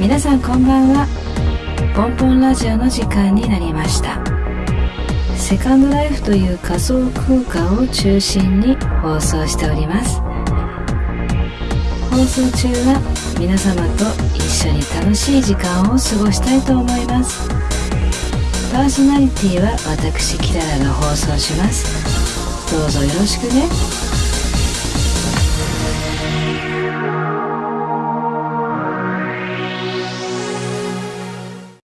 皆さんこんばんは。ポンポンラジオの時間になりました。セカンドライフという仮想空間を中心に放送しております。放送中は皆様と一緒に楽しい時間を過ごしたいと思います。パーソナリティは私キララが放送します。どうぞよろしくね。